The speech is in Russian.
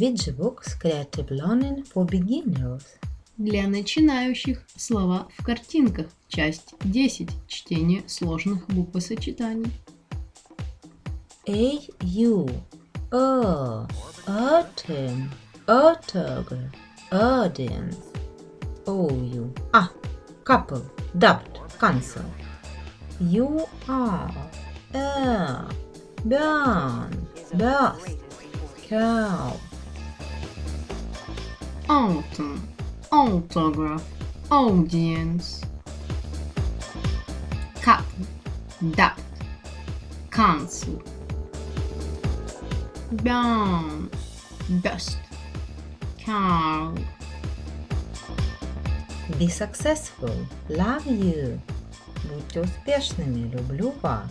Books Creative Learning for Beginners. Для начинающих слова в картинках. Часть 10. Чтение сложных буквосочетаний. A U O Autumn Autograph Audience O U А Couple Dubbed Cancel U R L Burn Burst Cow Autumn. Autograph. Audience. Cup. Duct. Cancel. Burn. Dust. Cow. Be successful. Love you. Будьте успешными. Люблю вас.